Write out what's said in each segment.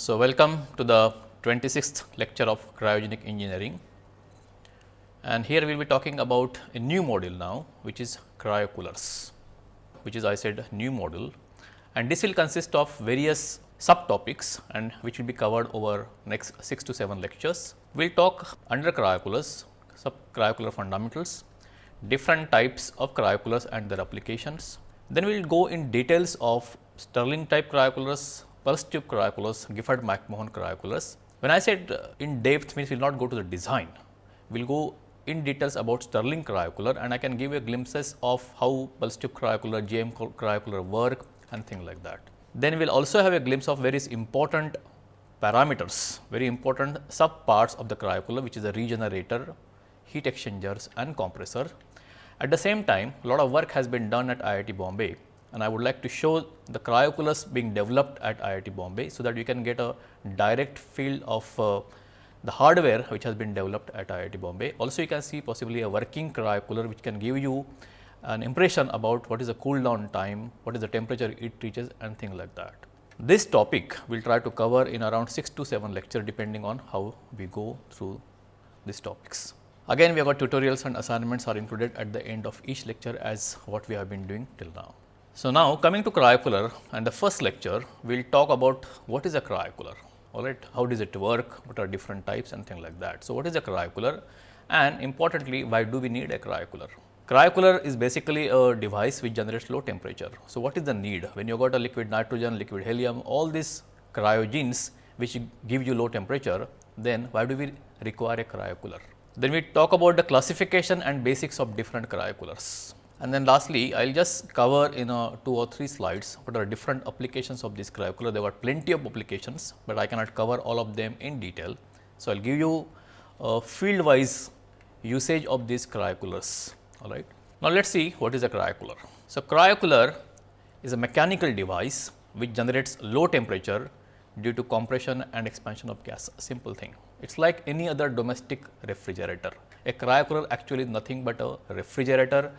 So, welcome to the 26th lecture of cryogenic engineering and here we will be talking about a new module now which is cryocoolers which is I said new module and this will consist of various subtopics and which will be covered over next 6 to 7 lectures. We will talk under cryocoolers, sub cryocooler fundamentals, different types of cryocoolers and their applications. Then we will go in details of Stirling type cryocoolers, pulse tube cryocoolers, Gifford McMahon cryocoolers. When I said uh, in depth means we will not go to the design, we will go in details about Stirling cryocooler and I can give you glimpses of how pulse tube cryocooler, GM cryocooler work and things like that. Then we will also have a glimpse of various important parameters, very important sub parts of the cryocooler which is a regenerator, heat exchangers and compressor. At the same time, a lot of work has been done at IIT Bombay and I would like to show the cryocoolers being developed at IIT Bombay, so that you can get a direct feel of uh, the hardware which has been developed at IIT Bombay. Also you can see possibly a working cryocooler which can give you an impression about what is the cool down time, what is the temperature it reaches and things like that. This topic we will try to cover in around 6 to 7 lecture depending on how we go through these topics. Again we have got tutorials and assignments are included at the end of each lecture as what we have been doing till now. So, now coming to cryocooler and the first lecture we will talk about what is a cryocooler alright, how does it work, what are different types and things like that. So, what is a cryocooler and importantly why do we need a cryocooler? Cryocooler is basically a device which generates low temperature. So, what is the need when you got a liquid nitrogen, liquid helium all these cryogens which give you low temperature then why do we require a cryocooler? Then we talk about the classification and basics of different cryocoolers. And then lastly, I will just cover in a 2 or 3 slides what are different applications of this cryocooler. There were plenty of applications, but I cannot cover all of them in detail. So, I will give you a field wise usage of these cryocoolers. All right. Now, let us see what is a cryocooler. So, cryocooler is a mechanical device which generates low temperature due to compression and expansion of gas, simple thing. It is like any other domestic refrigerator. A cryocooler actually is nothing but a refrigerator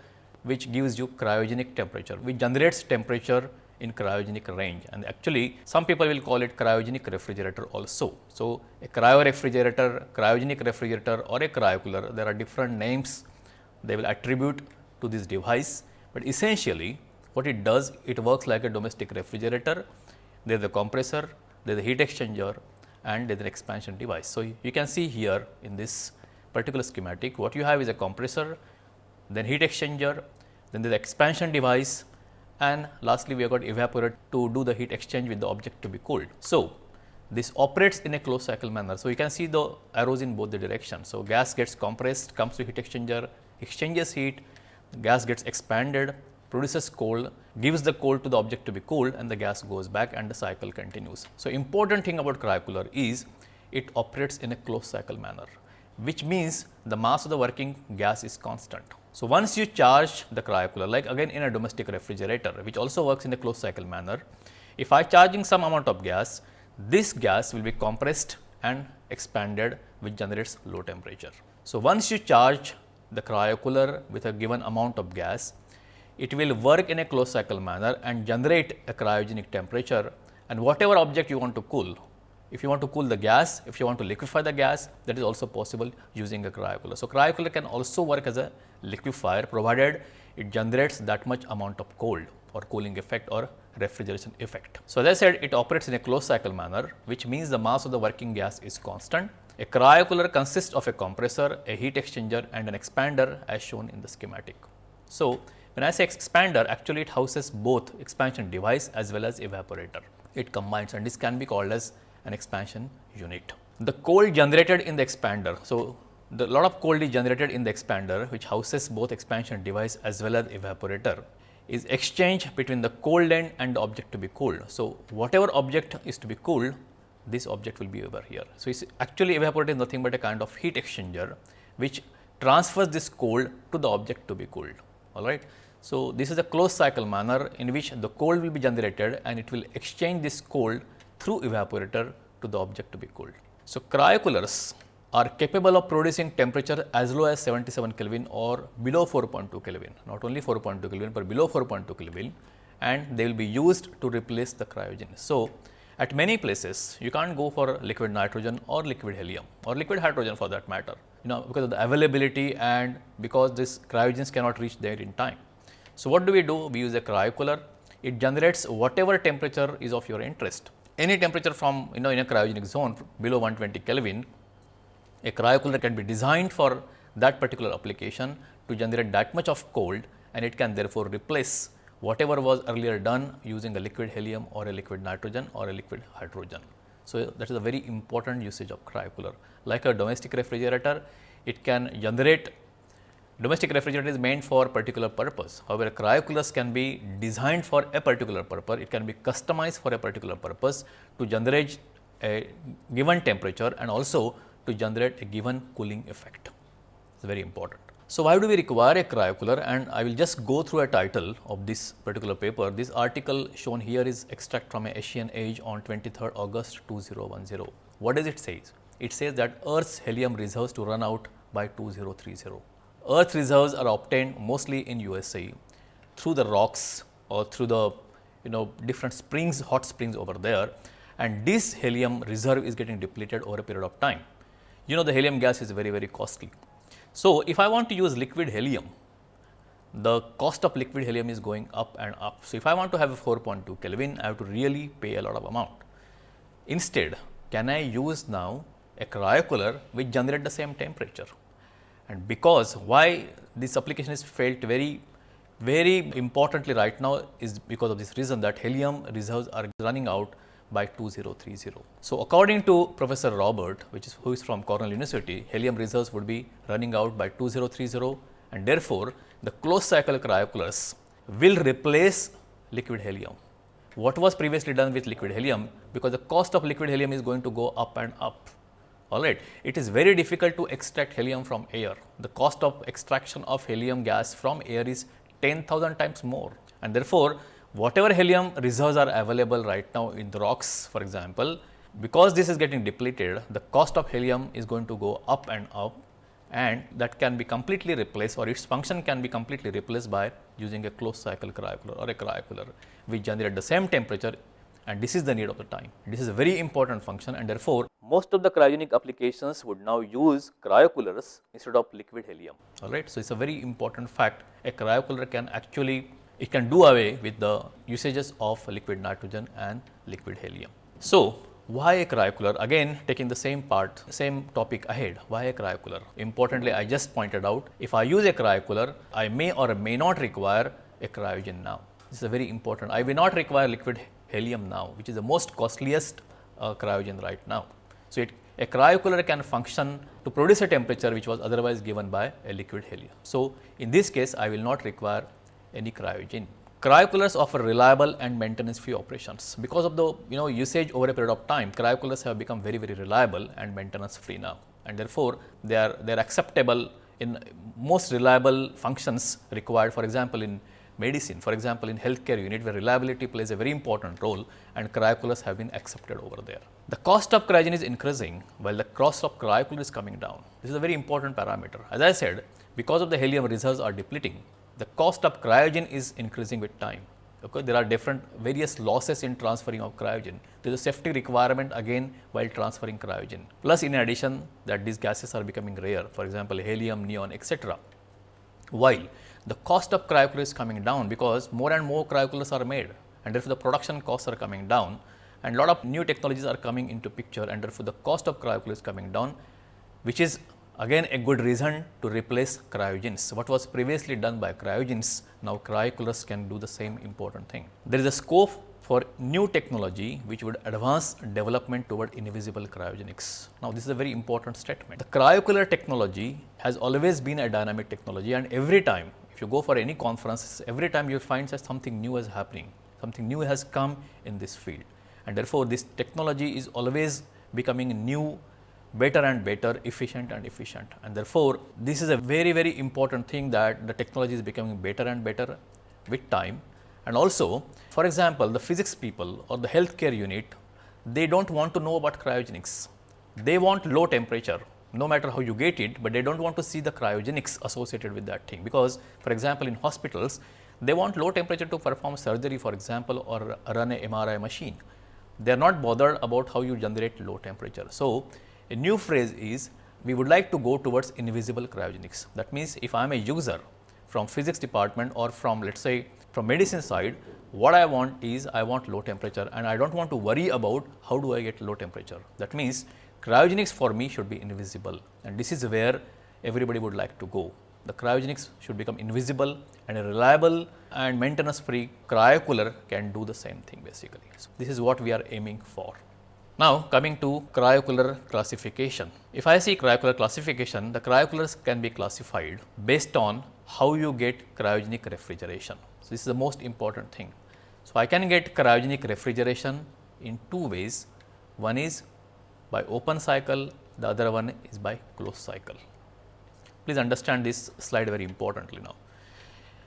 which gives you cryogenic temperature, which generates temperature in cryogenic range and actually some people will call it cryogenic refrigerator also. So, a cryo refrigerator, cryogenic refrigerator or a cryocooler there are different names they will attribute to this device, but essentially what it does it works like a domestic refrigerator, there is a compressor, there is a heat exchanger and there is an expansion device. So, you can see here in this particular schematic what you have is a compressor then heat exchanger, then the expansion device and lastly we have got evaporator to do the heat exchange with the object to be cooled. So, this operates in a closed cycle manner. So, you can see the arrows in both the directions. So, gas gets compressed, comes to heat exchanger, exchanges heat, gas gets expanded, produces cold, gives the cold to the object to be cooled and the gas goes back and the cycle continues. So, important thing about cryocooler is it operates in a closed cycle manner, which means the mass of the working gas is constant. So, once you charge the cryocooler like again in a domestic refrigerator which also works in a closed cycle manner, if I charging some amount of gas, this gas will be compressed and expanded which generates low temperature. So, once you charge the cryocooler with a given amount of gas, it will work in a closed cycle manner and generate a cryogenic temperature and whatever object you want to cool if you want to cool the gas, if you want to liquefy the gas, that is also possible using a cryocooler. So, cryocooler can also work as a liquefier provided it generates that much amount of cold or cooling effect or refrigeration effect. So, as I said it operates in a closed cycle manner which means the mass of the working gas is constant. A cryocooler consists of a compressor, a heat exchanger and an expander as shown in the schematic. So, when I say expander actually it houses both expansion device as well as evaporator. It combines and this can be called as an expansion unit. The cold generated in the expander. So, the lot of cold is generated in the expander which houses both expansion device as well as evaporator is exchanged between the cold end and the object to be cooled. So, whatever object is to be cooled this object will be over here. So, it's actually evaporator is nothing but a kind of heat exchanger which transfers this cold to the object to be cooled all right. So, this is a closed cycle manner in which the cold will be generated and it will exchange this cold through evaporator to the object to be cooled. So, cryocoolers are capable of producing temperature as low as 77 Kelvin or below 4.2 Kelvin, not only 4.2 Kelvin, but below 4.2 Kelvin and they will be used to replace the cryogen. So, At many places, you can't go for liquid nitrogen or liquid helium or liquid hydrogen for that matter, you know, because of the availability and because this cryogens cannot reach there in time. So, what do we do? We use a cryocooler. It generates whatever temperature is of your interest. Any temperature from, you know, in a cryogenic zone below 120 Kelvin, a cryocooler can be designed for that particular application to generate that much of cold and it can therefore replace whatever was earlier done using a liquid helium or a liquid nitrogen or a liquid hydrogen. So, that is a very important usage of cryocooler. Like a domestic refrigerator, it can generate domestic refrigerator is meant for particular purpose. However, cryocoolers can be designed for a particular purpose. It can be customized for a particular purpose to generate a given temperature and also to generate a given cooling effect. It is very important. So, why do we require a cryocooler and I will just go through a title of this particular paper. This article shown here is extract from a Asian Age on 23rd August 2010. What does it say? It says that Earth's helium reserves to run out by 2030. Earth reserves are obtained mostly in USA through the rocks or through the you know different springs, hot springs over there and this helium reserve is getting depleted over a period of time. You know the helium gas is very very costly so, if I want to use liquid helium, the cost of liquid helium is going up and up. So, if I want to have a 4.2 Kelvin, I have to really pay a lot of amount. Instead, can I use now a cryocooler which generate the same temperature? And because why this application is felt very, very importantly right now is because of this reason that helium reserves are running out by 2030. So, according to Professor Robert, which is who is from Cornell University, helium reserves would be running out by 2030 and therefore, the closed cycle cryocoolers will replace liquid helium. What was previously done with liquid helium because the cost of liquid helium is going to go up and up. All right. It is very difficult to extract helium from air. The cost of extraction of helium gas from air is 10,000 times more and therefore, whatever helium reserves are available right now in the rocks for example, because this is getting depleted, the cost of helium is going to go up and up and that can be completely replaced or its function can be completely replaced by using a closed cycle cryocooler or a cryocooler which generate the same temperature and this is the need of the time. This is a very important function and therefore, most of the cryogenic applications would now use cryocoolers instead of liquid helium. Alright. So, it is a very important fact a cryocooler can actually it can do away with the usages of liquid nitrogen and liquid helium. So, why a cryocooler? Again taking the same part, same topic ahead, why a cryocooler? Importantly, I just pointed out if I use a cryocooler, I may or may not require a cryogen now. This is a very important. I will not require liquid helium now, which is the most costliest uh, cryogen right now. So, it, a cryocooler can function to produce a temperature which was otherwise given by a liquid helium. So, in this case, I will not require any cryogen. Cryocoolers offer reliable and maintenance free operations. Because of the you know usage over a period of time, cryocoolers have become very very reliable and maintenance free now and therefore, they are they are acceptable in most reliable functions required for example, in medicine for example, in healthcare unit where reliability plays a very important role and cryocoolers have been accepted over there. The cost of cryogen is increasing while the cost of cryocooler is coming down. This is a very important parameter. As I said because of the helium reserves are depleting the cost of cryogen is increasing with time. Okay. There are different various losses in transferring of cryogen. There is a safety requirement again while transferring cryogen. Plus in addition that these gases are becoming rare, for example, helium, neon, etc. While the cost of cryocoolers is coming down because more and more cryocoolers are made and therefore, the production costs are coming down and lot of new technologies are coming into picture and therefore, the cost of cryocoolers is coming down which is Again a good reason to replace cryogens. What was previously done by cryogens, now cryocoolers can do the same important thing. There is a scope for new technology which would advance development toward invisible cryogenics. Now, this is a very important statement. The cryocooler technology has always been a dynamic technology and every time if you go for any conferences, every time you find that something new is happening, something new has come in this field and therefore, this technology is always becoming new better and better, efficient and efficient. And therefore, this is a very, very important thing that the technology is becoming better and better with time. And also, for example, the physics people or the healthcare unit, they do not want to know about cryogenics. They want low temperature, no matter how you get it, but they do not want to see the cryogenics associated with that thing. Because, for example, in hospitals, they want low temperature to perform surgery, for example, or run a MRI machine. They are not bothered about how you generate low temperature. So, a new phrase is we would like to go towards invisible cryogenics. That means, if I am a user from physics department or from let us say from medicine side, what I want is I want low temperature and I do not want to worry about how do I get low temperature. That means, cryogenics for me should be invisible and this is where everybody would like to go. The cryogenics should become invisible and a reliable and maintenance free cryocooler can do the same thing basically. So, this is what we are aiming for. Now, coming to cryocooler classification. If I see cryocooler classification, the cryocoolers can be classified based on how you get cryogenic refrigeration. So, this is the most important thing. So, I can get cryogenic refrigeration in two ways. One is by open cycle, the other one is by closed cycle. Please understand this slide very importantly now.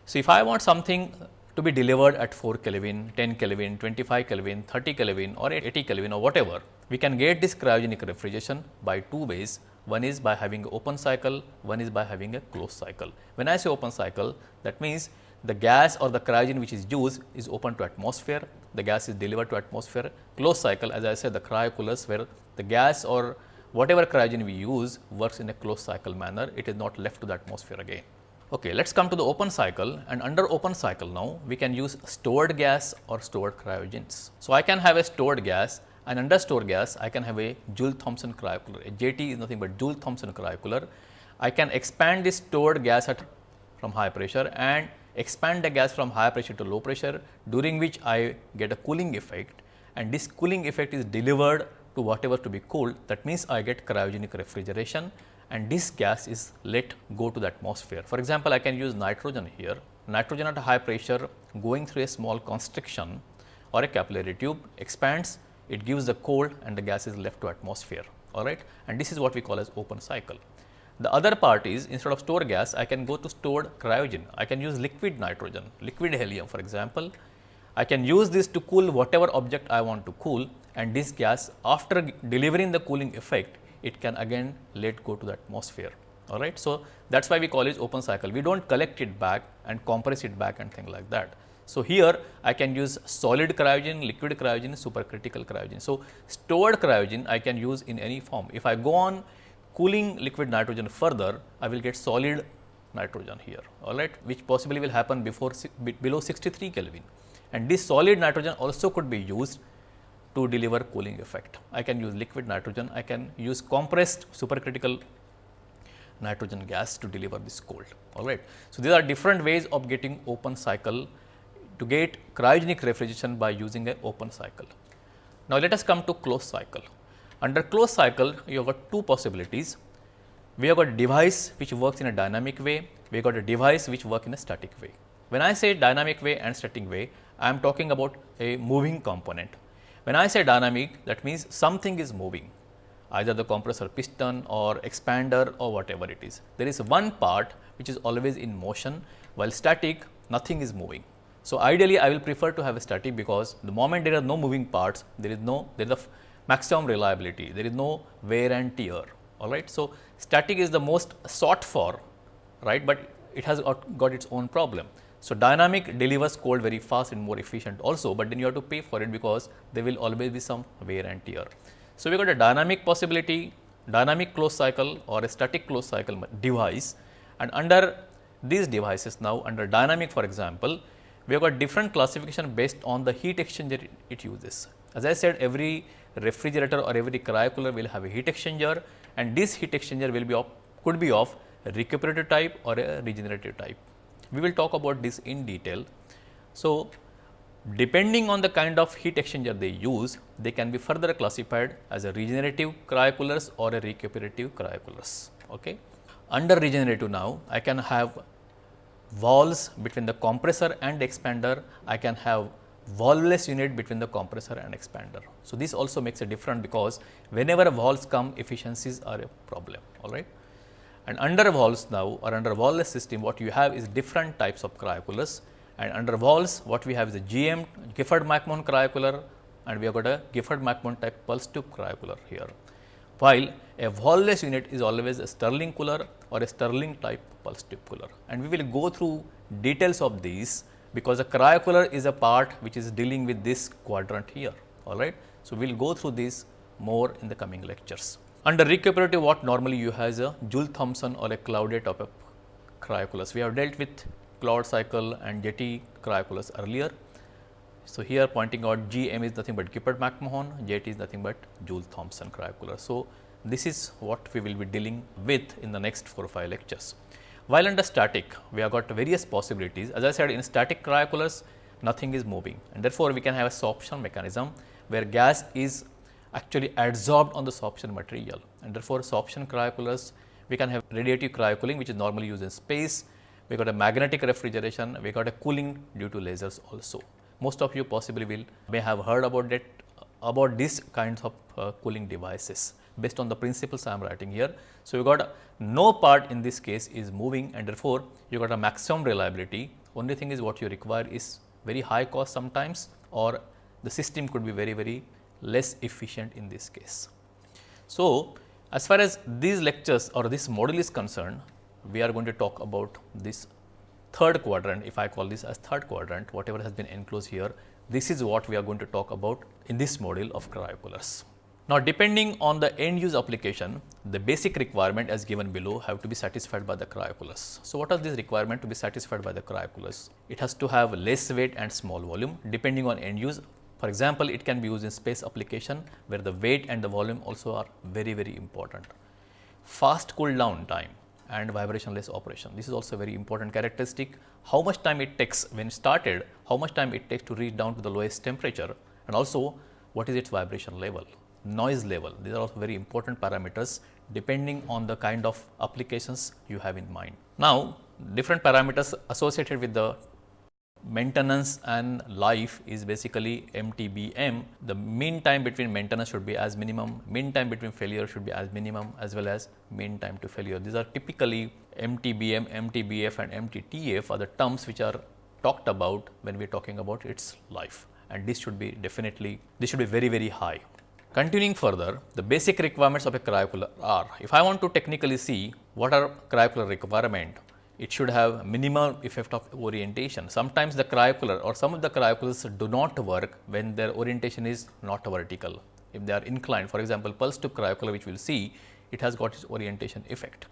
So, if I want something to be delivered at 4 Kelvin, 10 Kelvin, 25 Kelvin, 30 Kelvin or 80 Kelvin or whatever, we can get this cryogenic refrigeration by two ways. One is by having open cycle, one is by having a closed cycle. When I say open cycle, that means the gas or the cryogen which is used is open to atmosphere, the gas is delivered to atmosphere. Closed cycle as I said the cryocoolers where the gas or whatever cryogen we use works in a closed cycle manner, it is not left to the atmosphere again. Okay, let us come to the open cycle and under open cycle now we can use stored gas or stored cryogens. So, I can have a stored gas and under stored gas I can have a Joule Thomson cryocooler. A JT is nothing but Joule Thomson cryocooler. I can expand this stored gas at from high pressure and expand the gas from high pressure to low pressure during which I get a cooling effect and this cooling effect is delivered to whatever to be cooled that means I get cryogenic refrigeration and this gas is let go to the atmosphere. For example, I can use nitrogen here, nitrogen at a high pressure going through a small constriction or a capillary tube expands, it gives the cold and the gas is left to atmosphere, all right. And this is what we call as open cycle. The other part is instead of stored gas, I can go to stored cryogen. I can use liquid nitrogen, liquid helium for example. I can use this to cool whatever object I want to cool and this gas after delivering the cooling effect it can again let go to the atmosphere. All right. So, that is why we call it open cycle. We do not collect it back and compress it back and thing like that. So, here I can use solid cryogen, liquid cryogen, supercritical cryogen. So, stored cryogen I can use in any form. If I go on cooling liquid nitrogen further, I will get solid nitrogen here, all right, which possibly will happen before below 63 Kelvin. And this solid nitrogen also could be used to deliver cooling effect. I can use liquid nitrogen, I can use compressed supercritical nitrogen gas to deliver this cold. All right. So, these are different ways of getting open cycle to get cryogenic refrigeration by using a open cycle. Now, let us come to closed cycle. Under closed cycle, you have got two possibilities. We have got a device which works in a dynamic way, we have got a device which works in a static way. When I say dynamic way and static way, I am talking about a moving component. When I say dynamic that means something is moving either the compressor piston or expander or whatever it is. There is one part which is always in motion while static nothing is moving. So, ideally I will prefer to have a static because the moment there are no moving parts there is no there is a maximum reliability there is no wear and tear alright. So, static is the most sought for right, but it has got its own problem. So, dynamic delivers cold very fast and more efficient also, but then you have to pay for it because there will always be some wear and tear. So, we got a dynamic possibility, dynamic closed cycle or a static closed cycle device and under these devices now under dynamic for example, we have got different classification based on the heat exchanger it uses. As I said every refrigerator or every cryocooler will have a heat exchanger and this heat exchanger will be of could be of recuperative type or a regenerative type. We will talk about this in detail. So, depending on the kind of heat exchanger they use, they can be further classified as a regenerative cryocoolers or a recuperative cryocoolers. Okay. Under regenerative now, I can have valves between the compressor and expander, I can have valveless unit between the compressor and expander. So, this also makes a difference because whenever valves come efficiencies are a problem all right. And under valves now or under valveless system what you have is different types of cryocoolers and under valves what we have is a GM Gifford McMahon cryocooler and we have got a Gifford McMahon type pulse tube cryocooler here. While a valveless unit is always a Stirling cooler or a Stirling type pulse tube cooler and we will go through details of these because a cryocooler is a part which is dealing with this quadrant here all right. So, we will go through this more in the coming lectures. Under recuperative what normally you has a Joule Thomson or a Claudet of a cryocoolers. We have dealt with Claude cycle and JT cryocoolers earlier. So, here pointing out GM is nothing but Gifford McMahon, JT is nothing but Joule Thomson cryocooler. So, this is what we will be dealing with in the next 4 or 5 lectures. While under static, we have got various possibilities. As I said in static cryocoolers, nothing is moving and therefore, we can have a sorption mechanism where gas is actually adsorbed on the sorption material. And therefore, sorption cryocoolers we can have radiative cryocooling which is normally used in space, we got a magnetic refrigeration, we got a cooling due to lasers also. Most of you possibly will may have heard about that about these kinds of uh, cooling devices. Based on the principles I am writing here. So, you got a, no part in this case is moving and therefore, you got a maximum reliability. Only thing is what you require is very high cost sometimes or the system could be very very less efficient in this case. So, as far as these lectures or this model is concerned, we are going to talk about this third quadrant, if I call this as third quadrant, whatever has been enclosed here, this is what we are going to talk about in this module of cryocoolers. Now, depending on the end use application, the basic requirement as given below have to be satisfied by the cryocoolers. So, what are these requirement to be satisfied by the cryocoolers? It has to have less weight and small volume depending on end use. For example, it can be used in space application where the weight and the volume also are very very important. Fast cool down time and vibrationless operation. This is also a very important characteristic. How much time it takes when started, how much time it takes to reach down to the lowest temperature and also what is its vibration level, noise level. These are also very important parameters depending on the kind of applications you have in mind. Now, different parameters associated with the maintenance and life is basically MTBM. The mean time between maintenance should be as minimum, mean time between failure should be as minimum as well as mean time to failure. These are typically MTBM, MTBF and MTTF are the terms which are talked about when we are talking about its life and this should be definitely, this should be very, very high. Continuing further, the basic requirements of a cryocooler are, if I want to technically see what are cryocooler requirement, it should have minimal effect of orientation. Sometimes the cryocooler or some of the cryocoolers do not work when their orientation is not vertical. If they are inclined, for example, pulse tube cryocooler which we will see, it has got its orientation effect.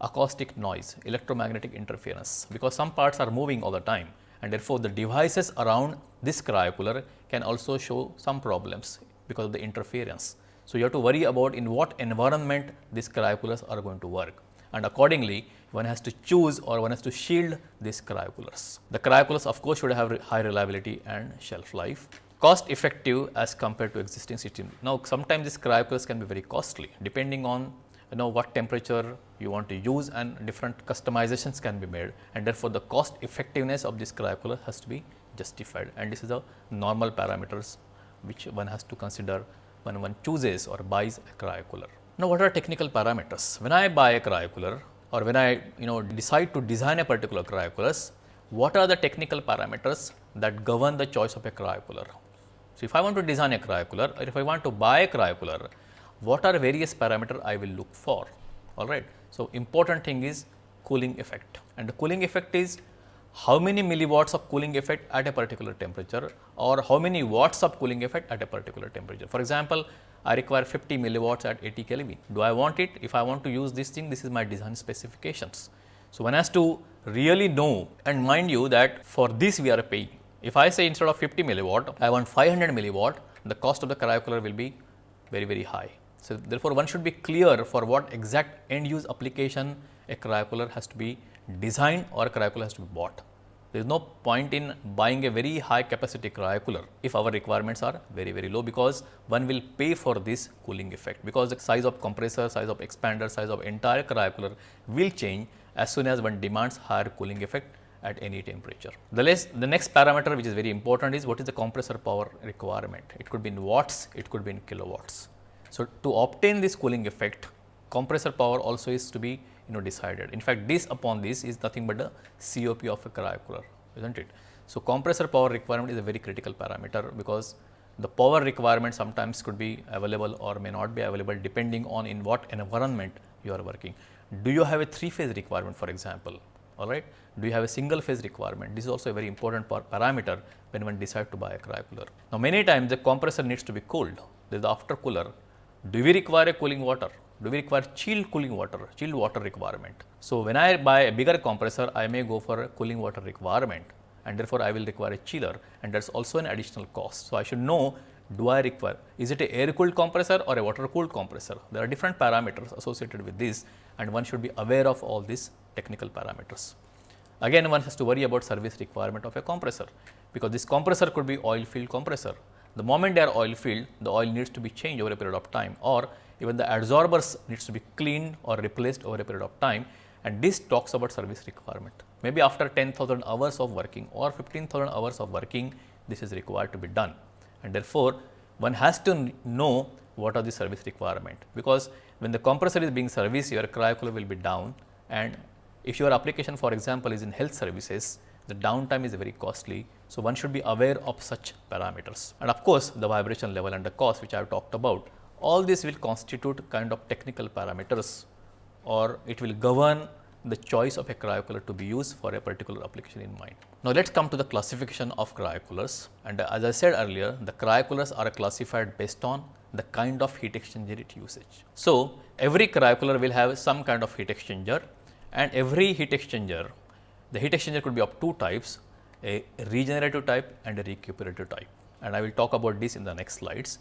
Acoustic noise, electromagnetic interference, because some parts are moving all the time and therefore, the devices around this cryocooler can also show some problems because of the interference. So, you have to worry about in what environment these cryocoolers are going to work and accordingly one has to choose or one has to shield these cryocoolers. The cryocoolers of course should have high reliability and shelf life. Cost effective as compared to existing system. Now sometimes these cryocoolers can be very costly depending on you know what temperature you want to use and different customizations can be made and therefore the cost effectiveness of this cryocooler has to be justified and this is the normal parameters which one has to consider when one chooses or buys a cryocooler. Now, what are technical parameters? When I buy a cryocooler or when I you know decide to design a particular cryocoolers, what are the technical parameters that govern the choice of a cryocooler? So, if I want to design a cryocooler or if I want to buy a cryocooler, what are various parameters I will look for? All right. So, important thing is cooling effect and the cooling effect is how many milliwatts of cooling effect at a particular temperature or how many watts of cooling effect at a particular temperature. For example, I require 50 milliwatts at 80 Kelvin. Do I want it? If I want to use this thing, this is my design specifications. So, one has to really know and mind you that for this we are paying. If I say instead of 50 milliwatt, I want 500 milliwatt, the cost of the cryocooler will be very, very high. So, therefore, one should be clear for what exact end use application a cryocooler has to be designed or a cryocooler has to be bought. There is no point in buying a very high capacity cryocooler if our requirements are very, very low because one will pay for this cooling effect because the size of compressor, size of expander, size of entire cryocooler will change as soon as one demands higher cooling effect at any temperature. The, less, the next parameter which is very important is what is the compressor power requirement. It could be in watts, it could be in kilowatts. So, to obtain this cooling effect, compressor power also is to be you know decided. In fact, this upon this is nothing but the COP of a cryocooler, isn't it? So, compressor power requirement is a very critical parameter because the power requirement sometimes could be available or may not be available depending on in what environment you are working. Do you have a three phase requirement for example, all right. Do you have a single phase requirement? This is also a very important par parameter when one decide to buy a cryocooler. Now, many times the compressor needs to be cooled, there is the after cooler. Do we require a cooling water? Do we require chilled cooling water, chilled water requirement? So, when I buy a bigger compressor, I may go for a cooling water requirement and therefore, I will require a chiller and that is also an additional cost. So, I should know do I require, is it a air cooled compressor or a water cooled compressor? There are different parameters associated with this and one should be aware of all these technical parameters. Again one has to worry about service requirement of a compressor, because this compressor could be oil filled compressor. The moment they are oil filled, the oil needs to be changed over a period of time or even the adsorbers needs to be cleaned or replaced over a period of time and this talks about service requirement. Maybe after 10,000 hours of working or 15,000 hours of working, this is required to be done and therefore, one has to know what are the service requirement, because when the compressor is being serviced, your cryocooler will be down and if your application for example, is in health services, the downtime is very costly. So, one should be aware of such parameters and of course, the vibration level and the cost which I have talked about. All this will constitute kind of technical parameters or it will govern the choice of a cryocooler to be used for a particular application in mind. Now, let us come to the classification of cryocoolers and as I said earlier the cryocoolers are classified based on the kind of heat exchanger it usage. So, every cryocooler will have some kind of heat exchanger and every heat exchanger the heat exchanger could be of two types a regenerative type and a recuperative type and I will talk about this in the next slides.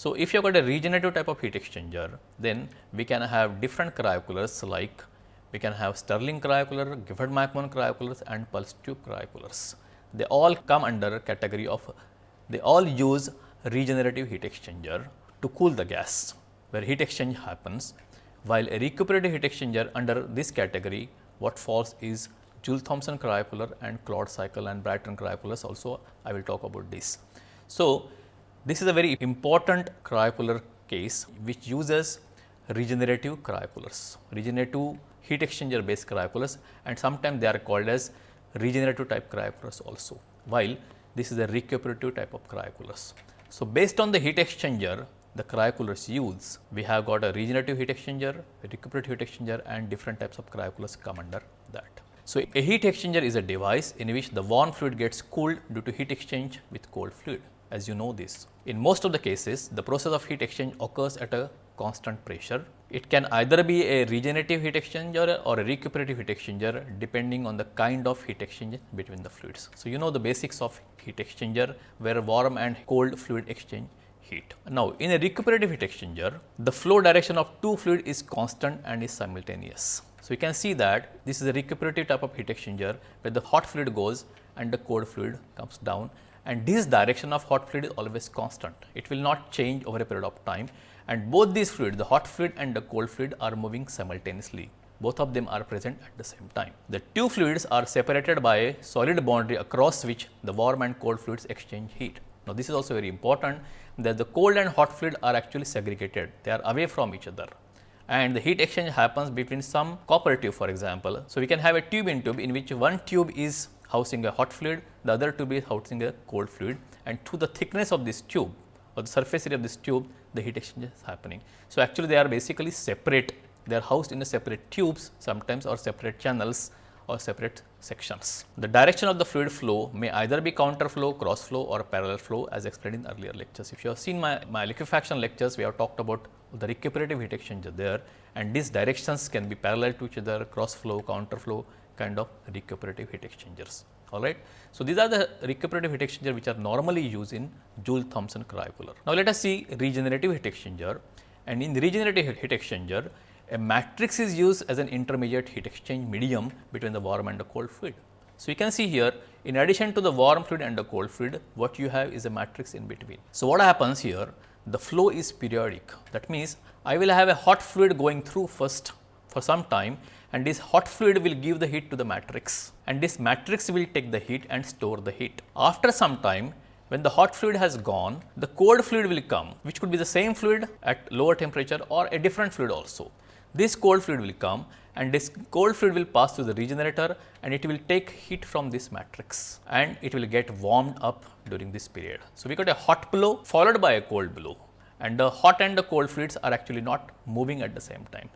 So, if you have got a regenerative type of heat exchanger then we can have different cryocoolers like we can have Stirling cryocooler, Gifford McMahon cryocoolers and pulse tube cryocoolers. They all come under category of, they all use regenerative heat exchanger to cool the gas, where heat exchange happens, while a recuperative heat exchanger under this category, what falls is Joule Thomson cryocooler and Claude cycle and Brayton cryocoolers also I will talk about this. So, this is a very important cryocooler case which uses regenerative cryocoolers. Regenerative heat exchanger based cryocoolers and sometimes they are called as regenerative type cryocoolers also, while this is a recuperative type of cryocoolers. So, based on the heat exchanger the cryocoolers use, we have got a regenerative heat exchanger, a recuperative heat exchanger and different types of cryocoolers come under that. So, a heat exchanger is a device in which the warm fluid gets cooled due to heat exchange with cold fluid as you know this. In most of the cases, the process of heat exchange occurs at a constant pressure. It can either be a regenerative heat exchanger or a recuperative heat exchanger depending on the kind of heat exchange between the fluids. So, you know the basics of heat exchanger where warm and cold fluid exchange heat. Now, in a recuperative heat exchanger, the flow direction of two fluid is constant and is simultaneous. So, you can see that this is a recuperative type of heat exchanger where the hot fluid goes and the cold fluid comes down and this direction of hot fluid is always constant. It will not change over a period of time and both these fluids the hot fluid and the cold fluid are moving simultaneously. Both of them are present at the same time. The two fluids are separated by a solid boundary across which the warm and cold fluids exchange heat. Now, this is also very important that the cold and hot fluid are actually segregated, they are away from each other and the heat exchange happens between some copper tube for example. So, we can have a tube in tube in which one tube is housing a hot fluid, the other tube is housing a cold fluid and to the thickness of this tube or the surface area of this tube the heat exchange is happening. So, actually they are basically separate, they are housed in a separate tubes sometimes or separate channels or separate sections. The direction of the fluid flow may either be counter flow, cross flow or parallel flow as explained in earlier lectures. If you have seen my, my liquefaction lectures, we have talked about the recuperative heat exchanger there and these directions can be parallel to each other, cross flow, counter flow kind of recuperative heat exchangers. All right. So, these are the recuperative heat exchanger which are normally used in Joule Thomson cryocooler. Now, let us see regenerative heat exchanger and in regenerative heat exchanger a matrix is used as an intermediate heat exchange medium between the warm and the cold fluid. So, you can see here in addition to the warm fluid and the cold fluid what you have is a matrix in between. So, what happens here the flow is periodic that means I will have a hot fluid going through first for some time and this hot fluid will give the heat to the matrix and this matrix will take the heat and store the heat. After some time when the hot fluid has gone, the cold fluid will come which could be the same fluid at lower temperature or a different fluid also. This cold fluid will come and this cold fluid will pass through the regenerator and it will take heat from this matrix and it will get warmed up during this period. So, we got a hot blow followed by a cold blow and the hot and the cold fluids are actually not moving at the same time.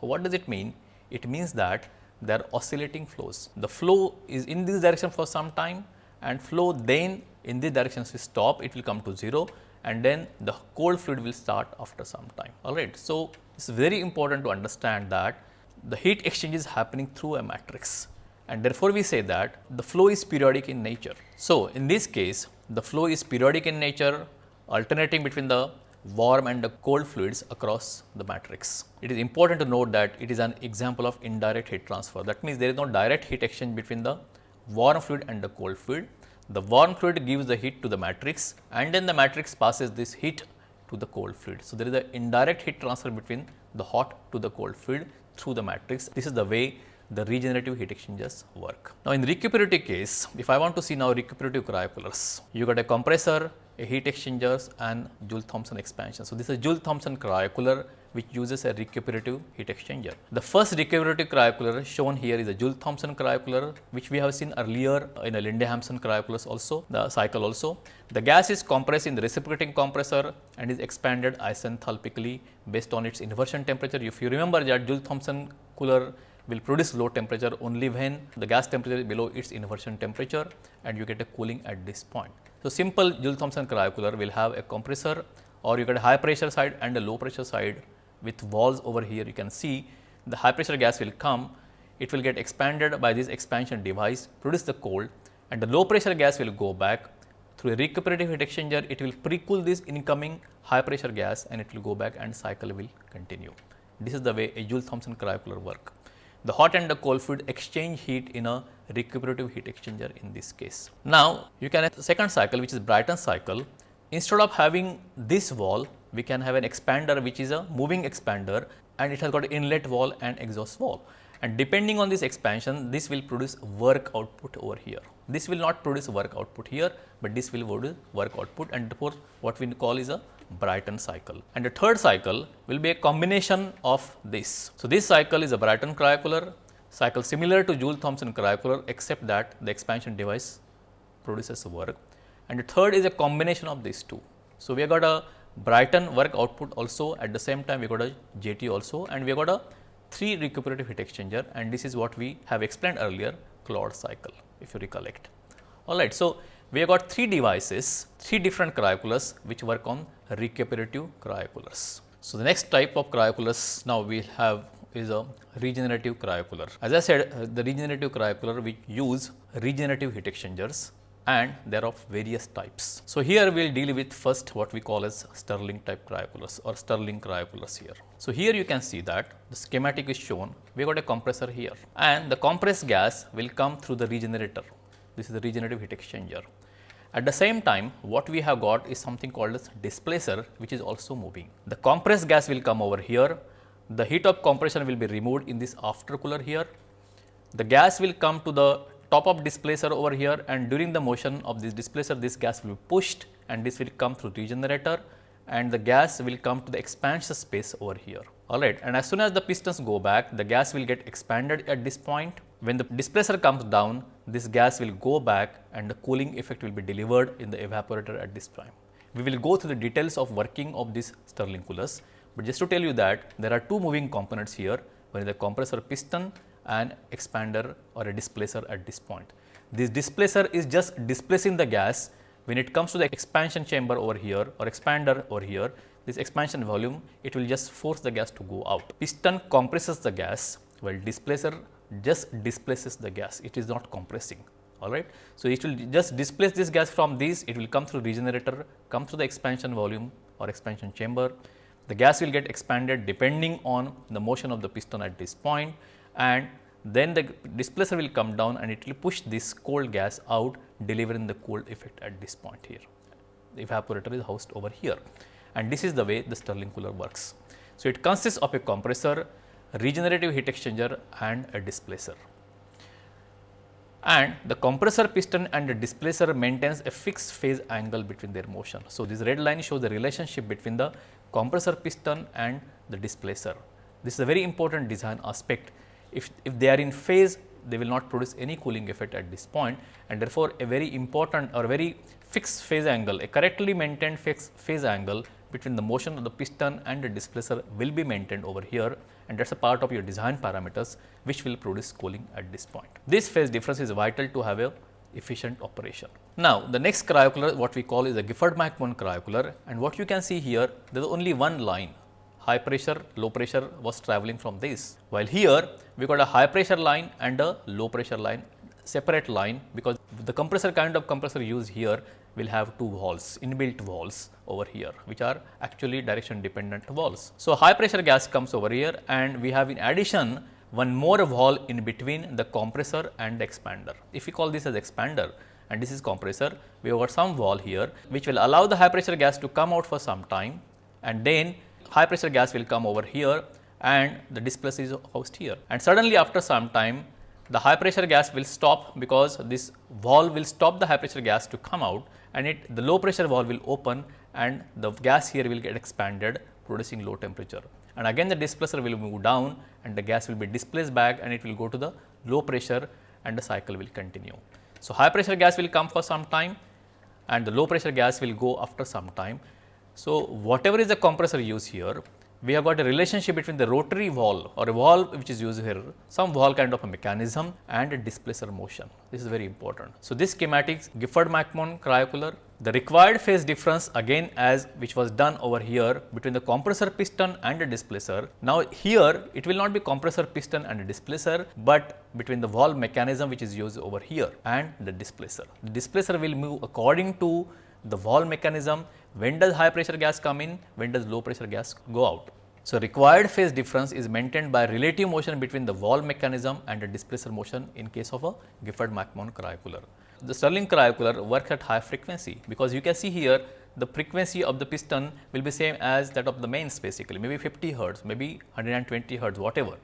So, what does it mean? It means that they are oscillating flows. The flow is in this direction for some time and flow then in this direction will stop, it will come to 0 and then the cold fluid will start after some time. Alright. So, it is very important to understand that the heat exchange is happening through a matrix and therefore, we say that the flow is periodic in nature. So, in this case the flow is periodic in nature alternating between the warm and the cold fluids across the matrix. It is important to note that it is an example of indirect heat transfer. That means, there is no direct heat exchange between the warm fluid and the cold fluid. The warm fluid gives the heat to the matrix and then the matrix passes this heat to the cold fluid. So, there is an indirect heat transfer between the hot to the cold fluid through the matrix. This is the way the regenerative heat exchangers work. Now, in recuperative case, if I want to see now recuperative cryocoolers, you got a compressor, heat exchangers and Joule-Thomson expansion. So, this is Joule-Thomson cryocooler which uses a recuperative heat exchanger. The first recuperative cryocooler shown here is a Joule-Thomson cryocooler which we have seen earlier in a Linde-Hampson cryocoolers also, the cycle also. The gas is compressed in the reciprocating compressor and is expanded isenthalpically based on its inversion temperature. If you remember that Joule-Thomson cooler will produce low temperature only when the gas temperature is below its inversion temperature and you get a cooling at this point. So, simple Joule-Thomson cryocooler will have a compressor or you get a high pressure side and a low pressure side with valves over here you can see the high pressure gas will come, it will get expanded by this expansion device, produce the cold and the low pressure gas will go back through a recuperative heat exchanger, it will pre-cool this incoming high pressure gas and it will go back and cycle will continue. This is the way a Joule-Thomson cryocooler work. The hot and the cold fluid exchange heat in a recuperative heat exchanger in this case. Now, you can have the second cycle which is Brayton cycle. Instead of having this valve, we can have an expander which is a moving expander and it has got inlet valve and exhaust valve. And depending on this expansion, this will produce work output over here. This will not produce work output here, but this will produce work output and therefore, what we call is a Brayton cycle. And the third cycle will be a combination of this. So, this cycle is a Brayton cryocooler cycle similar to Joule-Thomson cryocooler except that the expansion device produces work. And the third is a combination of these two. So, we have got a Brayton work output also at the same time we got a JT also and we have got a 3 recuperative heat exchanger and this is what we have explained earlier Claude cycle if you recollect. Alright, so we have got 3 devices, 3 different cryocoolers which work on recuperative cryocoolers. So, the next type of cryocoolers now we have is a regenerative cryocooler. As I said, uh, the regenerative cryocooler we use regenerative heat exchangers and they are of various types. So, here we will deal with first what we call as Stirling type cryocoolers or Stirling cryocoolers here. So, here you can see that the schematic is shown, we got a compressor here and the compressed gas will come through the regenerator. This is the regenerative heat exchanger. At the same time, what we have got is something called as displacer which is also moving. The compressed gas will come over here, the heat of compression will be removed in this after cooler here. The gas will come to the top of displacer over here and during the motion of this displacer this gas will be pushed and this will come through regenerator and the gas will come to the expansion space over here. Alright, and as soon as the pistons go back, the gas will get expanded at this point. When the displacer comes down, this gas will go back and the cooling effect will be delivered in the evaporator at this time. We will go through the details of working of these Stirling coolers, but just to tell you that there are two moving components here, one is the compressor piston and expander or a displacer at this point. This displacer is just displacing the gas when it comes to the expansion chamber over here or expander over here, this expansion volume, it will just force the gas to go out. Piston compresses the gas while displacer just displaces the gas, it is not compressing. All right. So, it will just displace this gas from this, it will come through regenerator, come through the expansion volume or expansion chamber. The gas will get expanded depending on the motion of the piston at this point and then the displacer will come down and it will push this cold gas out delivering the cold effect at this point here. The evaporator is housed over here and this is the way the Stirling cooler works. So, it consists of a compressor, regenerative heat exchanger and a displacer. And the compressor piston and the displacer maintains a fixed phase angle between their motion. So, this red line shows the relationship between the compressor piston and the displacer. This is a very important design aspect if, if they are in phase, they will not produce any cooling effect at this point and therefore, a very important or very fixed phase angle, a correctly maintained fixed phase angle between the motion of the piston and the displacer will be maintained over here and that is a part of your design parameters which will produce cooling at this point. This phase difference is vital to have a efficient operation. Now, the next cryocooler what we call is a Gifford-McMahon cryocooler and what you can see here there is only one line high pressure, low pressure was traveling from this. While here we got a high pressure line and a low pressure line separate line because the compressor kind of compressor used here will have two valves inbuilt valves over here which are actually direction dependent valves. So, high pressure gas comes over here and we have in addition one more valve in between the compressor and the expander. If we call this as expander and this is compressor, we have got some valve here which will allow the high pressure gas to come out for some time and then high pressure gas will come over here and the displacer is housed here. And suddenly after some time the high pressure gas will stop because this valve will stop the high pressure gas to come out and it the low pressure valve will open and the gas here will get expanded producing low temperature and again the displacer will move down and the gas will be displaced back and it will go to the low pressure and the cycle will continue. So, high pressure gas will come for some time and the low pressure gas will go after some time. So, whatever is the compressor used here we have got a relationship between the rotary valve or a valve which is used here, some valve kind of a mechanism and a displacer motion. This is very important. So, this schematics Gifford-McMahon cryocooler, the required phase difference again as which was done over here between the compressor piston and the displacer. Now, here it will not be compressor piston and displacer, but between the valve mechanism which is used over here and the displacer. The displacer will move according to the valve mechanism when does high pressure gas come in, when does low pressure gas go out. So, required phase difference is maintained by relative motion between the valve mechanism and the displacer motion in case of a Gifford-McMahon cryocooler. The Stirling cryocooler works at high frequency because you can see here the frequency of the piston will be same as that of the mains basically maybe 50 hertz, maybe 120 hertz whatever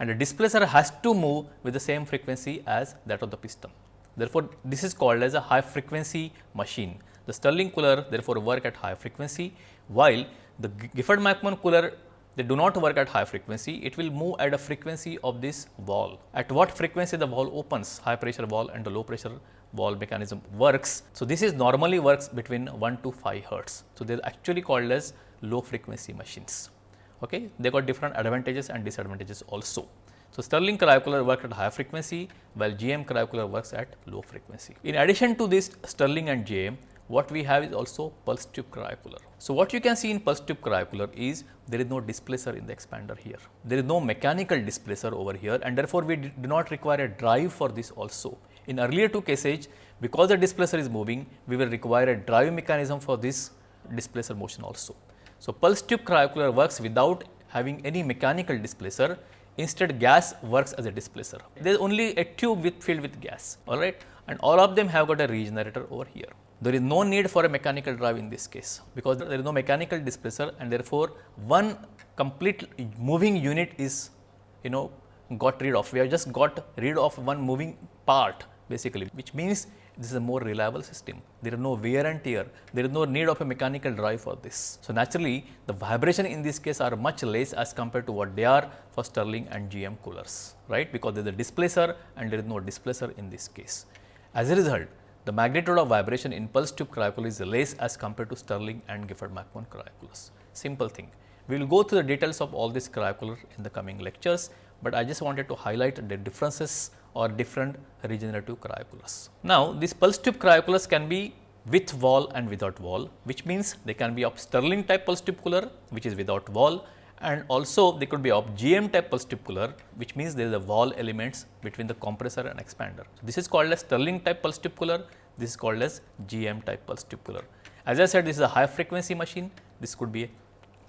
and the displacer has to move with the same frequency as that of the piston. Therefore, this is called as a high frequency machine. The Stirling cooler therefore work at high frequency while the Gifford-McMahon cooler they do not work at high frequency, it will move at a frequency of this valve. At what frequency the valve opens, high pressure valve and the low pressure valve mechanism works. So, this is normally works between 1 to 5 hertz. So, they are actually called as low frequency machines. Okay. They got different advantages and disadvantages also. So, Stirling cryocooler works at high frequency while GM cryocooler works at low frequency. In addition to this Stirling and GM, what we have is also pulse tube cryocooler. So, what you can see in pulse tube cryocooler is there is no displacer in the expander here. There is no mechanical displacer over here and therefore, we do not require a drive for this also. In earlier two cases, because the displacer is moving, we will require a drive mechanism for this displacer motion also. So, pulse tube cryocooler works without having any mechanical displacer instead gas works as a displacer. There is only a tube with filled with gas alright and all of them have got a regenerator over here. There is no need for a mechanical drive in this case because there is no mechanical displacer and therefore, one complete moving unit is you know got rid of. We have just got rid of one moving part basically which means this is a more reliable system. There is no wear and tear, there is no need of a mechanical drive for this. So, naturally the vibration in this case are much less as compared to what they are for Stirling and GM coolers, right, because there is a displacer and there is no displacer in this case. As a result, the magnitude of vibration in pulse tube cryocooler is less as compared to Stirling and Gifford-McMahon cryocoolers. Simple thing. We will go through the details of all these cryocoolers in the coming lectures, but I just wanted to highlight the differences or different regenerative cryocoolers. Now, these pulse tube cryocoolers can be with valve and without valve, which means they can be of Stirling type pulse tube cooler, which is without valve and also they could be of GM type pulse tube cooler which means there is a valve elements between the compressor and expander. So, this is called as Stirling type pulse tube cooler, this is called as GM type pulse tube cooler. As I said this is a high frequency machine, this could be a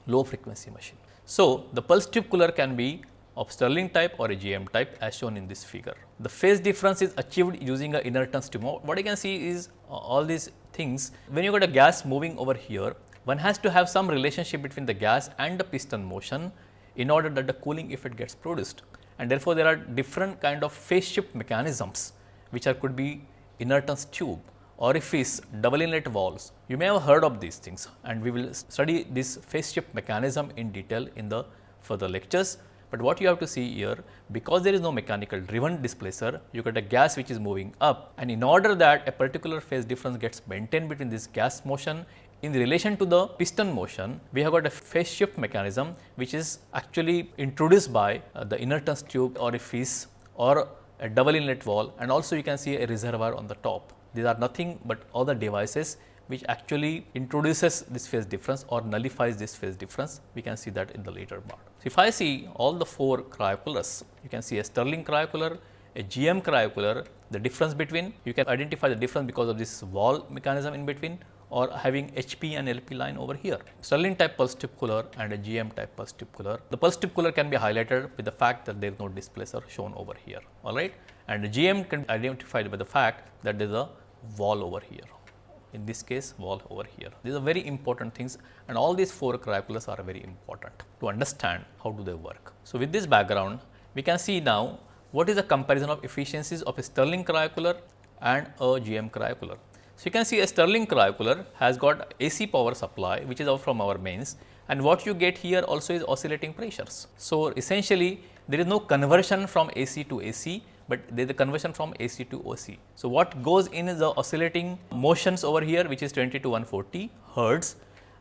low frequency machine. So, the pulse tube cooler can be of Stirling type or a GM type as shown in this figure. The phase difference is achieved using a inertance tube. What you can see is uh, all these things when you got a gas moving over here one has to have some relationship between the gas and the piston motion in order that the cooling effect gets produced. And therefore, there are different kind of phase shift mechanisms which are could be inertance tube, orifice, double inlet valves. You may have heard of these things and we will study this phase shift mechanism in detail in the further lectures. But what you have to see here, because there is no mechanical driven displacer, you get a gas which is moving up and in order that a particular phase difference gets maintained between this gas motion in relation to the piston motion, we have got a phase shift mechanism which is actually introduced by uh, the inertance tube orifice or a double inlet valve and also you can see a reservoir on the top. These are nothing but other devices which actually introduces this phase difference or nullifies this phase difference. We can see that in the later part. So, if I see all the four cryocoolers, you can see a Stirling cryocooler, a GM cryocooler, the difference between, you can identify the difference because of this valve mechanism in between or having HP and LP line over here. Stirling type pulse tube cooler and a GM type pulse tube cooler. The pulse tube cooler can be highlighted with the fact that there is no displacer shown over here, alright. And the GM can be identified by the fact that there is a valve over here. In this case, valve over here. These are very important things and all these four cryocoolers are very important to understand how do they work. So, with this background, we can see now what is the comparison of efficiencies of a Stirling cryocooler and a GM cryocooler. So, you can see a Stirling cryocooler has got AC power supply which is out from our mains and what you get here also is oscillating pressures. So, essentially there is no conversion from AC to AC, but there is a conversion from AC to OC. So, what goes in is the oscillating motions over here which is 20 to 140 hertz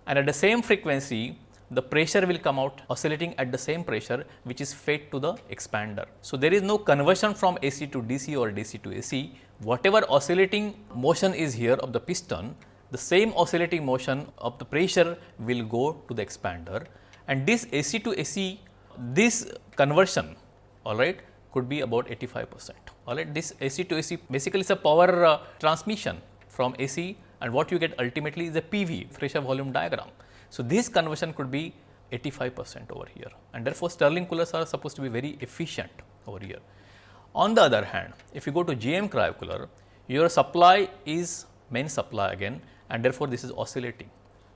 and at the same frequency the pressure will come out oscillating at the same pressure which is fed to the expander. So, there is no conversion from AC to DC or DC to AC, whatever oscillating motion is here of the piston, the same oscillating motion of the pressure will go to the expander and this AC to AC, this conversion all right could be about 85 percent. All right, this AC to AC basically is a power uh, transmission from AC and what you get ultimately is a PV, pressure volume diagram. So, this conversion could be 85 percent over here and therefore, Stirling coolers are supposed to be very efficient over here. On the other hand, if you go to GM cryocooler, your supply is main supply again and therefore, this is oscillating,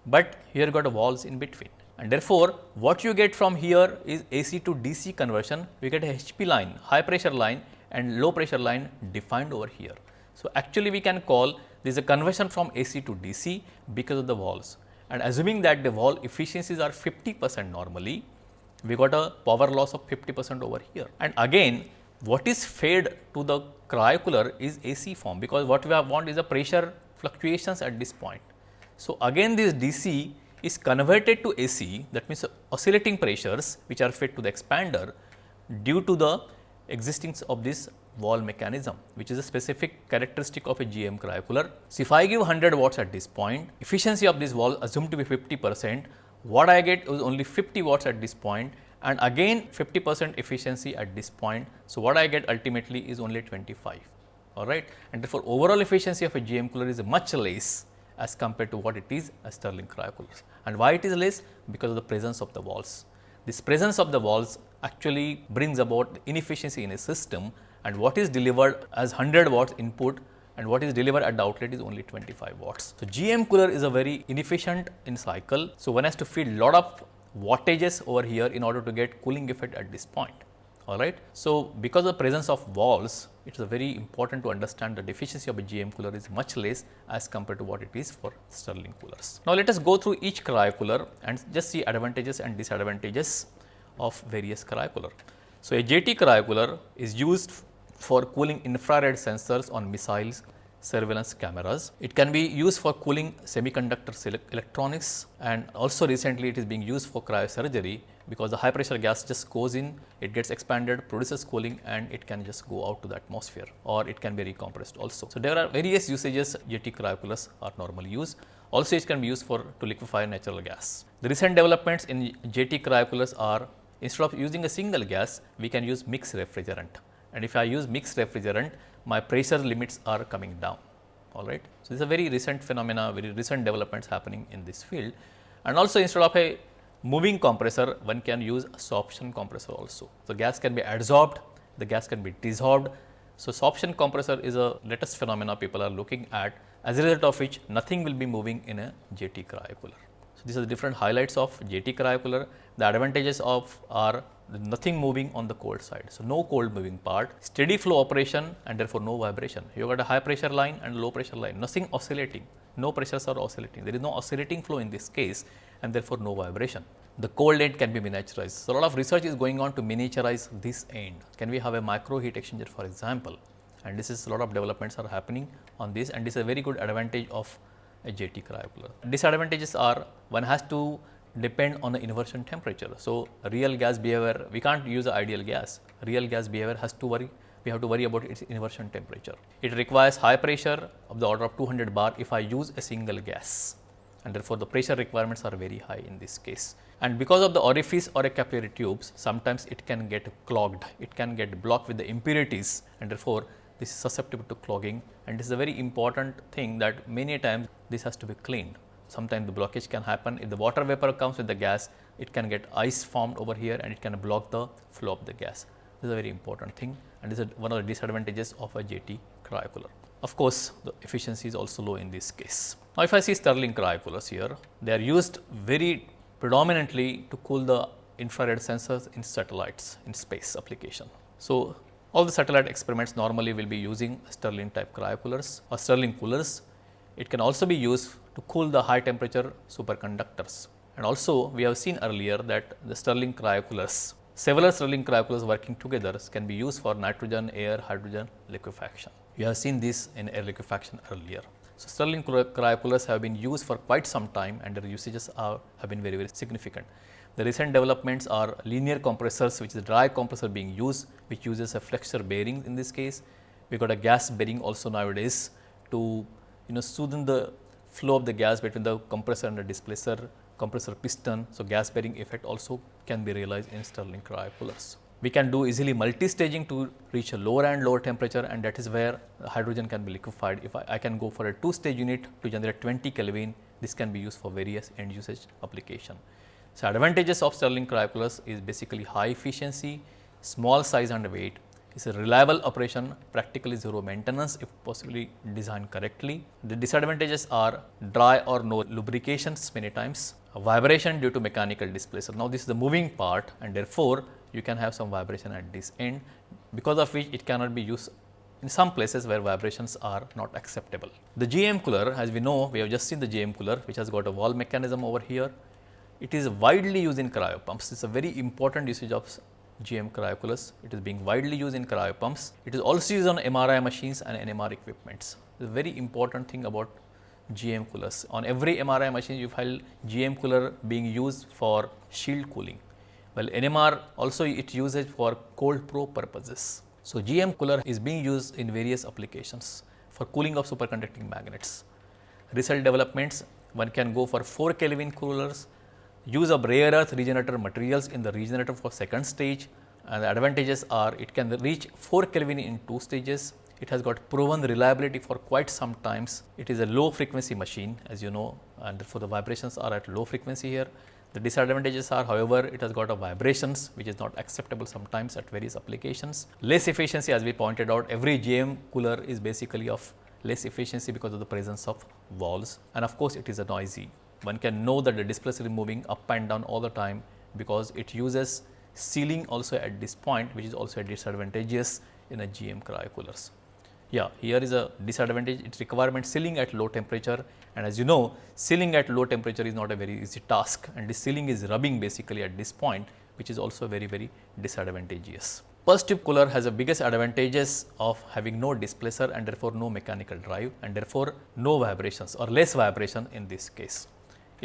but here got a valves in between and therefore, what you get from here is AC to DC conversion, we get a HP line, high pressure line and low pressure line defined over here. So, actually we can call this a conversion from AC to DC because of the valves and assuming that the valve efficiencies are 50 percent normally, we got a power loss of 50 percent over here. And again what is fed to the cryocooler is AC form because what we want is the pressure fluctuations at this point. So, again this DC is converted to AC that means oscillating pressures which are fed to the expander due to the existence of this valve mechanism which is a specific characteristic of a GM cryocooler. So, if I give 100 watts at this point, efficiency of this valve assumed to be 50 percent, what I get is only 50 watts at this point and again 50 percent efficiency at this point. So, what I get ultimately is only 25 all right and therefore, overall efficiency of a GM cooler is much less as compared to what it is a Stirling cryocooler. And why it is less? Because of the presence of the valves. This presence of the valves actually brings about inefficiency in a system and what is delivered as 100 watts input and what is delivered at the outlet is only 25 watts. So, GM cooler is a very inefficient in cycle. So, one has to feed lot of wattages over here in order to get cooling effect at this point all right. So, because of the presence of valves it is very important to understand the deficiency of a GM cooler is much less as compared to what it is for Stirling coolers. Now, let us go through each cryocooler and just see advantages and disadvantages of various cryocooler. So, a JT cryocooler is used for cooling infrared sensors on missiles, surveillance cameras. It can be used for cooling semiconductor electronics and also recently it is being used for cryosurgery because the high pressure gas just goes in, it gets expanded, produces cooling and it can just go out to the atmosphere or it can be recompressed also. So, there are various usages JT cryocoolers are normally used. Also, it can be used for to liquefy natural gas. The recent developments in JT cryocoolers are instead of using a single gas, we can use mixed refrigerant. And if I use mixed refrigerant, my pressure limits are coming down. All right. So, this is a very recent phenomena, very recent developments happening in this field. And also instead of a moving compressor, one can use sorption compressor also. So, gas can be adsorbed, the gas can be dissolved. So, sorption compressor is a latest phenomena people are looking at as a result of which nothing will be moving in a JT cryocooler. So, these are the different highlights of JT cryocooler. The advantages of are nothing moving on the cold side. So, no cold moving part, steady flow operation and therefore no vibration. You got a high pressure line and low pressure line, nothing oscillating, no pressures are oscillating. There is no oscillating flow in this case and therefore no vibration. The cold end can be miniaturized. So, a lot of research is going on to miniaturize this end. Can we have a micro heat exchanger for example? And this is a lot of developments are happening on this and this is a very good advantage of a JT cryocooler. Disadvantages are one has to depend on the inversion temperature. So, real gas behavior we can't use the ideal gas, real gas behavior has to worry we have to worry about its inversion temperature. It requires high pressure of the order of 200 bar if I use a single gas and therefore, the pressure requirements are very high in this case. And because of the orifice or a capillary tubes, sometimes it can get clogged, it can get blocked with the impurities and therefore, this is susceptible to clogging and this is a very important thing that many times this has to be cleaned. Sometimes the blockage can happen if the water vapor comes with the gas, it can get ice formed over here and it can block the flow of the gas. This is a very important thing and this is one of the disadvantages of a JT cryocooler. Of course, the efficiency is also low in this case. Now, if I see Stirling cryocoolers here, they are used very predominantly to cool the infrared sensors in satellites in space application. So, all the satellite experiments normally will be using Stirling type cryocoolers or Stirling coolers. It can also be used to cool the high temperature superconductors. And also we have seen earlier that the Stirling cryocoolers, several Stirling cryocoolers working together can be used for nitrogen, air, hydrogen liquefaction. You have seen this in air liquefaction earlier. So, Stirling cryocoolers have been used for quite some time and their usages are, have been very, very significant. The recent developments are linear compressors which is a dry compressor being used which uses a flexure bearing in this case. We got a gas bearing also nowadays to you know smoothen the flow of the gas between the compressor and the displacer compressor piston. So, gas bearing effect also can be realized in Stirling cryocoolers we can do easily multi-staging to reach a lower and lower temperature and that is where hydrogen can be liquefied. If I, I, can go for a two stage unit to generate 20 Kelvin, this can be used for various end usage application. So, advantages of Stirling cryocoolers is basically high efficiency, small size and weight, it's a reliable operation, practically zero maintenance if possibly designed correctly. The disadvantages are dry or no lubrications many times, vibration due to mechanical displacer. Now, this is the moving part and therefore, you can have some vibration at this end because of which it cannot be used in some places where vibrations are not acceptable. The GM cooler as we know we have just seen the GM cooler which has got a valve mechanism over here. It is widely used in cryo pumps. It is a very important usage of GM cryocoolers. It is being widely used in cryo pumps. It is also used on MRI machines and NMR equipments. The very important thing about GM coolers. On every MRI machine you find GM cooler being used for shield cooling. Well, NMR also it uses for cold probe purposes. So, GM cooler is being used in various applications for cooling of superconducting magnets. Recent developments one can go for 4 Kelvin coolers, use of rare earth regenerator materials in the regenerator for second stage and the advantages are it can reach 4 Kelvin in 2 stages. It has got proven reliability for quite some times. It is a low frequency machine as you know and therefore, the vibrations are at low frequency here. The disadvantages are however, it has got a vibrations which is not acceptable sometimes at various applications. Less efficiency as we pointed out every GM cooler is basically of less efficiency because of the presence of valves and of course, it is a noisy. One can know that the displacer is moving up and down all the time because it uses sealing also at this point which is also a disadvantageous in a GM cryocoolers. Yeah, here is a disadvantage, it requirement sealing at low temperature and as you know, sealing at low temperature is not a very easy task and this sealing is rubbing basically at this point which is also very, very disadvantageous. Pulse tube cooler has the biggest advantages of having no displacer and therefore no mechanical drive and therefore no vibrations or less vibration in this case.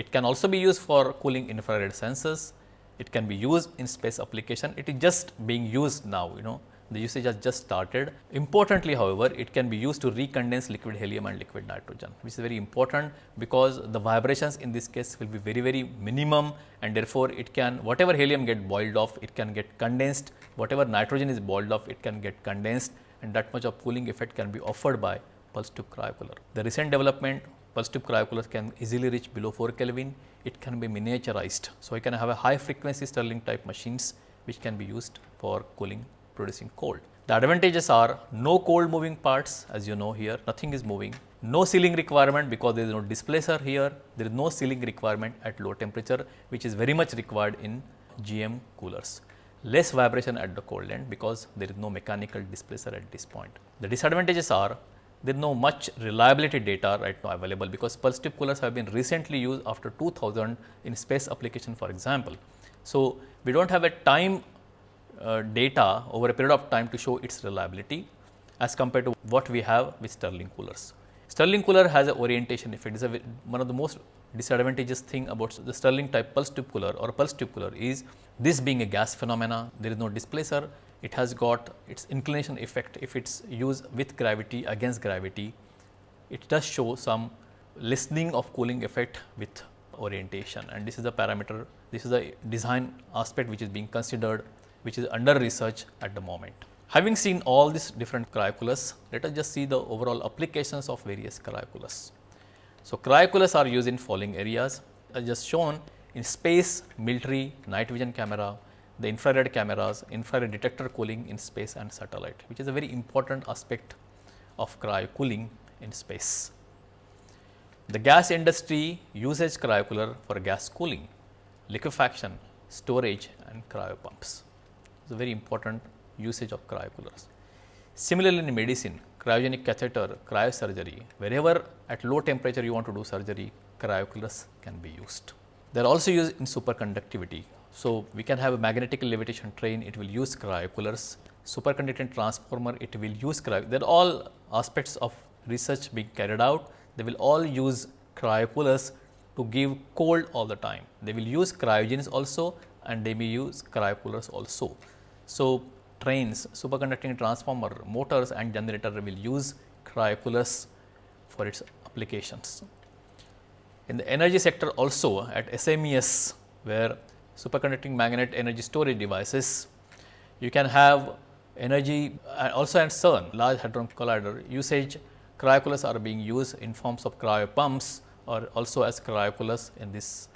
It can also be used for cooling infrared sensors. It can be used in space application. It is just being used now, you know, the usage has just started. Importantly, however, it can be used to recondense liquid helium and liquid nitrogen, which is very important because the vibrations in this case will be very, very minimum and therefore, it can whatever helium get boiled off, it can get condensed, whatever nitrogen is boiled off, it can get condensed and that much of cooling effect can be offered by pulse tube cryocooler. The recent development pulse tube cryocoolers can easily reach below 4 Kelvin, it can be miniaturized. So, I can have a high frequency Stirling type machines which can be used for cooling producing cold. The advantages are no cold moving parts as you know here nothing is moving, no sealing requirement because there is no displacer here, there is no sealing requirement at low temperature which is very much required in GM coolers. Less vibration at the cold end because there is no mechanical displacer at this point. The disadvantages are there is no much reliability data right now available because pulse tube coolers have been recently used after 2000 in space application for example. So, we do not have a time uh, data over a period of time to show its reliability as compared to what we have with Stirling coolers. Stirling cooler has an orientation effect. It's a, one of the most disadvantageous thing about the Stirling type pulse tube cooler or pulse tube cooler is this being a gas phenomena, there is no displacer, it has got its inclination effect if it's used with gravity against gravity. It does show some lessening of cooling effect with orientation and this is the parameter, this is the design aspect which is being considered which is under research at the moment. Having seen all these different cryocoolers, let us just see the overall applications of various cryocoolers. So, cryocoolers are used in following areas as just shown in space, military, night vision camera, the infrared cameras, infrared detector cooling in space and satellite, which is a very important aspect of cryo cooling in space. The gas industry uses cryocooler for gas cooling, liquefaction, storage and cryo pumps. It's a very important usage of cryocoolers. Similarly, in medicine, cryogenic catheter, cryosurgery, wherever at low temperature you want to do surgery, cryocoolers can be used. They are also used in superconductivity. So, we can have a magnetic levitation train, it will use cryocoolers, superconducting transformer, it will use cryo. They are all aspects of research being carried out. They will all use cryocoolers to give cold all the time. They will use cryogens also and they may use cryocoolers also. So, trains, superconducting transformer, motors and generator will use cryocoolers for its applications. In the energy sector also at SMES where superconducting magnet energy storage devices, you can have energy also at CERN large hadron collider usage cryocoolers are being used in forms of cryo pumps or also as cryocoolers in this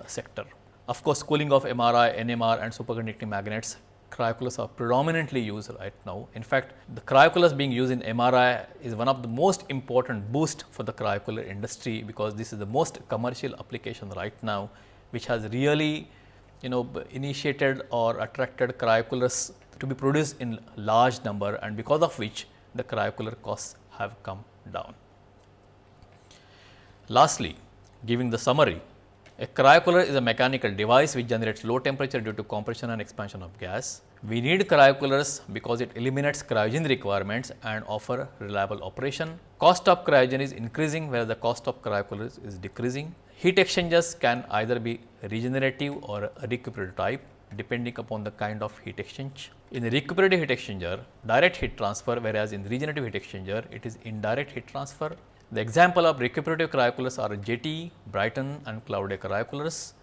uh, sector. Of course, cooling of MRI, NMR and superconducting magnets cryocoolers are predominantly used right now. In fact, the cryocoolers being used in MRI is one of the most important boost for the cryocooler industry because this is the most commercial application right now which has really you know initiated or attracted cryocoolers to be produced in large number and because of which the cryocooler costs have come down. Lastly, giving the summary, a cryocooler is a mechanical device which generates low temperature due to compression and expansion of gas. We need cryocoolers because it eliminates cryogen requirements and offer reliable operation. Cost of cryogen is increasing whereas the cost of cryocoolers is decreasing. Heat exchangers can either be regenerative or recuperative type depending upon the kind of heat exchange. In the recuperative heat exchanger, direct heat transfer whereas in regenerative heat exchanger, it is indirect heat transfer the example of recuperative cryocoolers are JT, Brayton and Claude cryocoolers.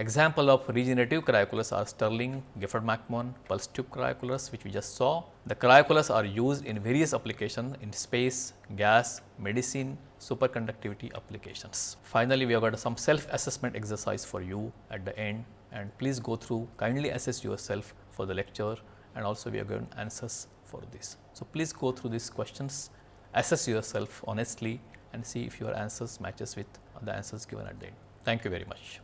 Example of regenerative cryocoolers are Stirling, Gifford McMahon, pulse tube cryocoolers which we just saw. The cryocoolers are used in various applications in space, gas, medicine, superconductivity applications. Finally, we have got some self assessment exercise for you at the end and please go through kindly assess yourself for the lecture and also we are given answers for this. So, please go through these questions assess yourself honestly and see if your answers matches with the answers given at the end. Thank you very much.